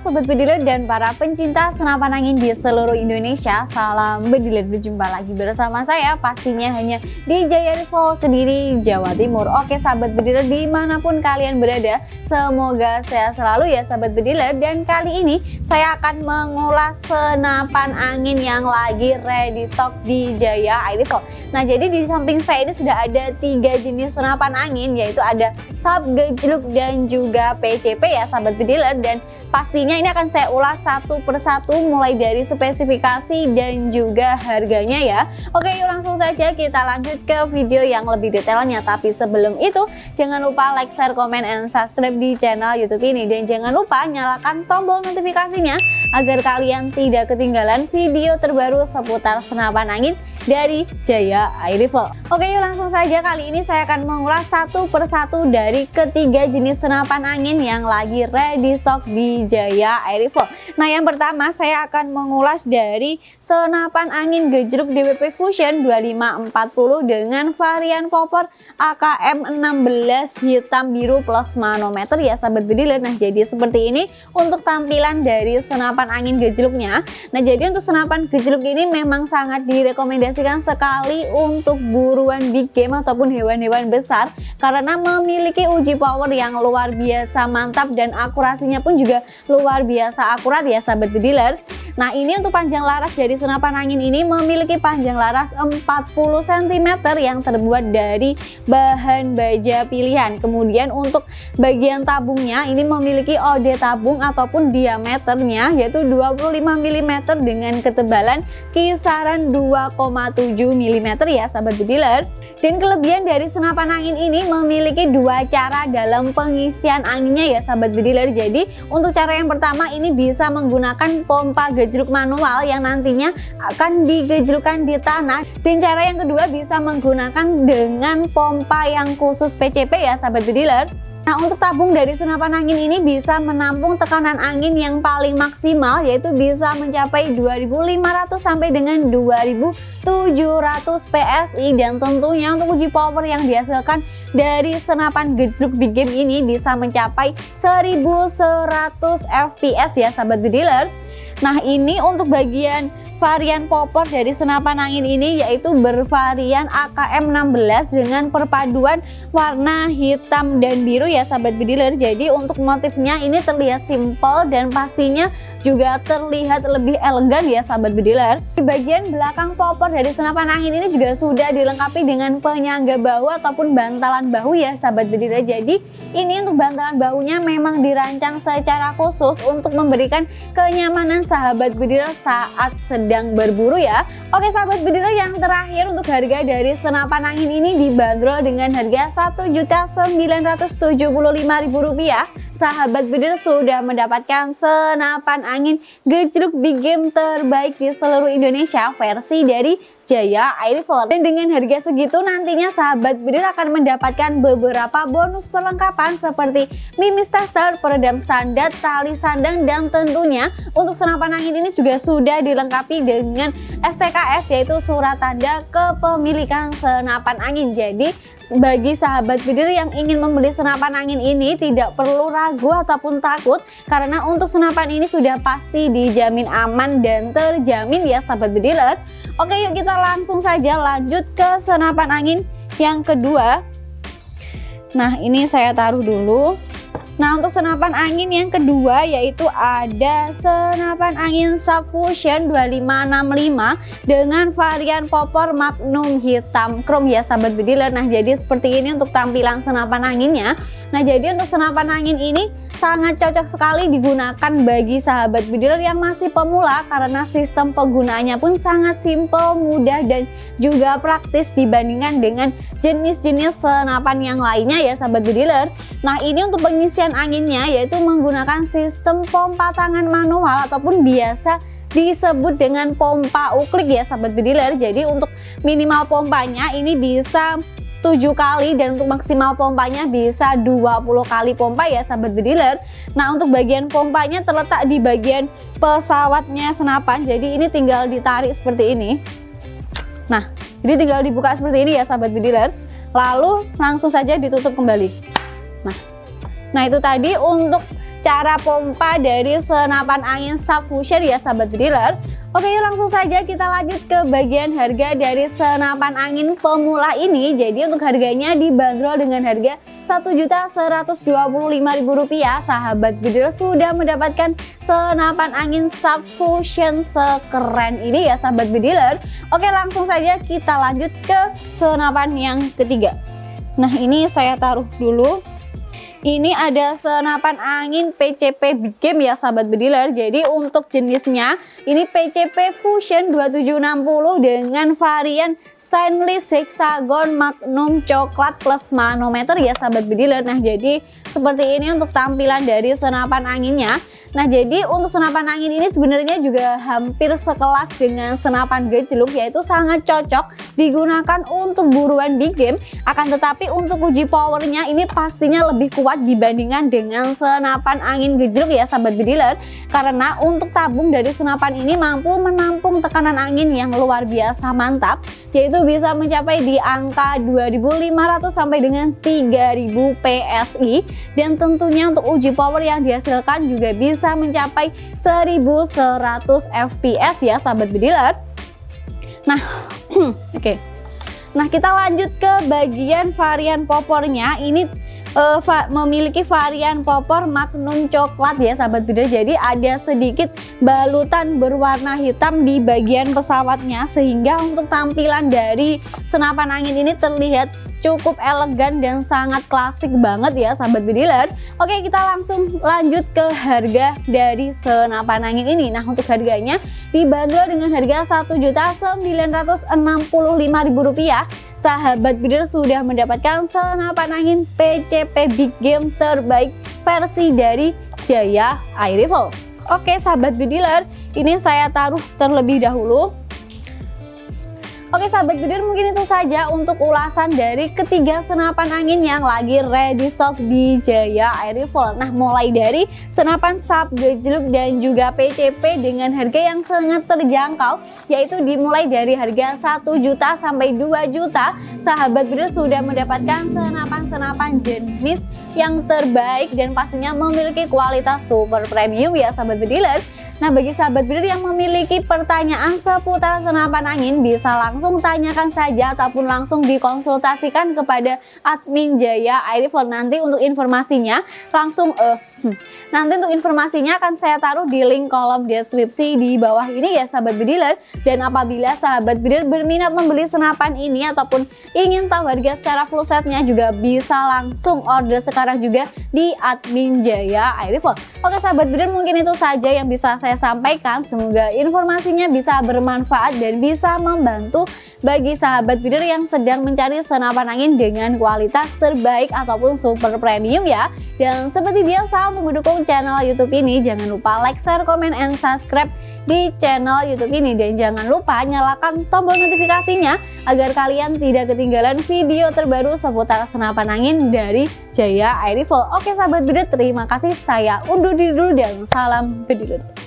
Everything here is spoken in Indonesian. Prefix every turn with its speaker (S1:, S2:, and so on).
S1: Sobat Bediler dan para pencinta senapan angin di seluruh Indonesia Salam Bediler, berjumpa lagi bersama saya pastinya hanya di Jaya Rival Kediri, Jawa Timur. Oke Sahabat Bediler di mana pun kalian berada Semoga sehat selalu ya Sahabat Bediler. Dan kali ini saya akan mengulas senapan angin yang lagi ready stock di Jaya Rival Nah jadi di samping saya ini sudah ada tiga jenis senapan angin Yaitu ada sub, gejluk, dan juga PCP ya Sahabat Bediler. Dan Pastinya ini akan saya ulas satu persatu mulai dari spesifikasi dan juga harganya ya. Oke yuk langsung saja kita lanjut ke video yang lebih detailnya. Tapi sebelum itu jangan lupa like, share, komen, and subscribe di channel youtube ini. Dan jangan lupa nyalakan tombol notifikasinya agar kalian tidak ketinggalan video terbaru seputar senapan angin dari Jaya Air Rifle. Oke yuk langsung saja kali ini saya akan mengulas satu persatu dari ketiga jenis senapan angin yang lagi ready stock di Jaya Air Rifle. Nah yang pertama saya akan mengulas dari senapan angin gejruk DWP Fusion 2540 dengan varian popor AKM 16 hitam biru plus manometer ya sahabat bediler. Nah jadi seperti ini untuk tampilan dari senapan angin gejruknya. Nah jadi untuk senapan gejruk ini memang sangat direkomendasikan sekali untuk buruan big game ataupun hewan-hewan besar karena memiliki uji power yang luar biasa mantap dan akurasinya pun juga luar biasa akurat ya sahabat bediler Nah ini untuk panjang laras dari senapan angin ini memiliki panjang laras 40 cm yang terbuat dari bahan baja pilihan kemudian untuk bagian tabungnya ini memiliki OD tabung ataupun diameternya yaitu 25 mm dengan ketebalan kisaran 2,7 mm ya sahabat bediler dan kelebihan dari senapan angin ini memiliki dua cara dalam pengisian anginnya ya sahabat bediler jadi untuk cara yang pertama ini bisa menggunakan pompa gejruk manual yang nantinya akan digejrukkan di tanah. Dan cara yang kedua bisa menggunakan dengan pompa yang khusus PCP ya sahabat bediler Nah untuk tabung dari senapan angin ini bisa menampung tekanan angin yang paling maksimal yaitu bisa mencapai 2500 sampai dengan 2700 PSI dan tentunya untuk uji power yang dihasilkan dari senapan gejruk big game ini bisa mencapai 1100 fps ya sahabat dealer Nah ini untuk bagian varian popor dari senapan angin ini yaitu bervarian AKM 16 dengan perpaduan warna hitam dan biru ya sahabat bediler. Jadi untuk motifnya ini terlihat simple dan pastinya juga terlihat lebih elegan ya sahabat bediler. Di bagian belakang popor dari senapan angin ini juga sudah dilengkapi dengan penyangga bahu ataupun bantalan bahu ya sahabat bediler. Jadi ini untuk bantalan bahunya memang dirancang secara khusus untuk memberikan kenyamanan sahabat bediler saat sedang berburu ya. Oke sahabat bediler yang terakhir untuk harga dari senapan angin ini dibanderol dengan harga Rp1.975.000 Sahabat bediler sudah mendapatkan senapan angin gejruk big game terbaik di seluruh Indonesia versi dari Jaya Rifle dan dengan harga segitu nantinya sahabat bedir akan mendapatkan beberapa bonus perlengkapan seperti mimis tester, peredam standar, tali sandang dan tentunya untuk senapan angin ini juga sudah dilengkapi dengan STKS yaitu surat tanda kepemilikan senapan angin. Jadi bagi sahabat bedir yang ingin membeli senapan angin ini tidak perlu ragu ataupun takut karena untuk senapan ini sudah pasti dijamin aman dan terjamin ya sahabat bediler Oke yuk kita langsung saja lanjut ke senapan angin yang kedua. Nah ini saya taruh dulu Nah untuk senapan angin yang kedua yaitu ada senapan angin Subfusion 2565 dengan varian popor magnum hitam chrome. Ya sahabat bediler Nah jadi seperti ini untuk tampilan senapan anginnya. Nah jadi untuk senapan angin ini sangat cocok sekali digunakan bagi sahabat bediler yang masih pemula karena sistem penggunaannya pun sangat simple, mudah dan juga praktis dibandingkan dengan jenis-jenis senapan yang lainnya ya sahabat bediler Nah ini untuk pengisian anginnya yaitu menggunakan sistem pompa tangan manual ataupun biasa disebut dengan pompa uklik ya sahabat bediler. Jadi untuk minimal pompanya ini bisa 7 kali dan untuk maksimal pompanya bisa 20 kali pompa ya sahabat bediler. Nah untuk bagian pompanya terletak di bagian pesawatnya senapan. Jadi ini tinggal ditarik seperti ini. Nah jadi tinggal dibuka seperti ini ya sahabat bediler. Lalu langsung saja ditutup kembali. Nah Nah itu tadi untuk cara pompa dari senapan angin subfusion ya sahabat bediler Oke yuk langsung saja kita lanjut ke bagian harga dari senapan angin pemula ini. Jadi untuk harganya dibanderol dengan harga Rp1.125.000 Sahabat bediler sudah mendapatkan senapan angin subfusion sekeren ini ya sahabat bediler Oke langsung saja kita lanjut ke senapan yang ketiga. Nah ini saya taruh dulu ini ada senapan angin PCP Big Game ya sahabat bediler. Jadi untuk jenisnya ini PCP Fusion 2760 dengan varian stainless hexagon magnum coklat plus manometer ya sahabat bediler. Nah jadi seperti ini untuk tampilan dari senapan anginnya. Nah jadi untuk senapan angin ini sebenarnya juga hampir sekelas dengan senapan gejluk yaitu sangat cocok digunakan untuk buruan big game. Akan tetapi untuk uji powernya ini pastinya lebih kuat kuat dibandingkan dengan senapan angin gejruk ya sahabat bediler. Karena untuk tabung dari senapan ini mampu menampung tekanan angin yang luar biasa mantap yaitu bisa mencapai di angka 2500 sampai dengan 3000 PSI dan tentunya untuk uji power yang dihasilkan juga bisa mencapai 1100 FPS ya sahabat bediler. Nah oke. Okay. Nah kita lanjut ke bagian varian popornya. Ini uh, va memiliki varian popor magnum coklat ya sahabat bider jadi ada sedikit balutan berwarna hitam di bagian pesawatnya sehingga untuk tampilan dari senapan angin ini terlihat cukup elegan dan sangat klasik banget ya sahabat bediler oke kita langsung lanjut ke harga dari senapan angin ini. Nah untuk harganya dibanderol dengan harga Rp1.965.000 sahabat bediler sudah mendapatkan senapan angin PCP Big Game terbaik versi dari Jaya Air Rifle oke sahabat bediler ini saya taruh terlebih dahulu Oke sahabat bidir mungkin itu saja untuk ulasan dari ketiga senapan angin yang lagi ready stock di Jaya Air Rifle. Nah mulai dari senapan sub gejluk dan juga PCP dengan harga yang sangat terjangkau yaitu dimulai dari harga 1 juta sampai 2 juta sahabat bidir sudah mendapatkan senapan-senapan jenis yang terbaik dan pastinya memiliki kualitas super premium ya sahabat bediler. Nah bagi sahabat bidir yang memiliki pertanyaan seputar senapan angin bisa langsung tanyakan saja ataupun langsung dikonsultasikan kepada admin Jaya Air Rifle nanti untuk informasinya langsung uh, Hmm. Nanti untuk informasinya akan saya taruh di link kolom deskripsi di bawah ini ya sahabat bediler dan apabila sahabat bediler berminat membeli senapan ini ataupun ingin tahu harga secara full setnya juga bisa langsung order sekarang juga di admin Jaya Air. Oke sahabat bediler mungkin itu saja yang bisa saya sampaikan semoga informasinya bisa bermanfaat dan bisa membantu bagi sahabat bediler yang sedang mencari senapan angin dengan kualitas terbaik ataupun super premium ya dan seperti biasa untuk mendukung channel YouTube ini, jangan lupa like, share, komen, and subscribe di channel YouTube ini. Dan jangan lupa nyalakan tombol notifikasinya agar kalian tidak ketinggalan video terbaru seputar senapan angin dari Jaya Air. Oke sahabat bidet, terima kasih. Saya undur diri dulu dan salam bidet.